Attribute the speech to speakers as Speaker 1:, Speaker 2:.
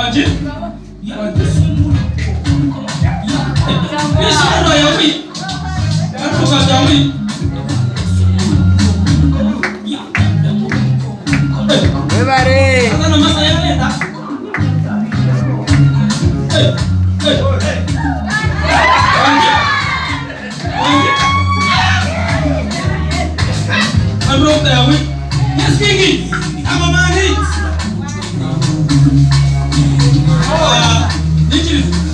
Speaker 1: wàjẹ yàtọ̀
Speaker 2: Everybody. Жизнь!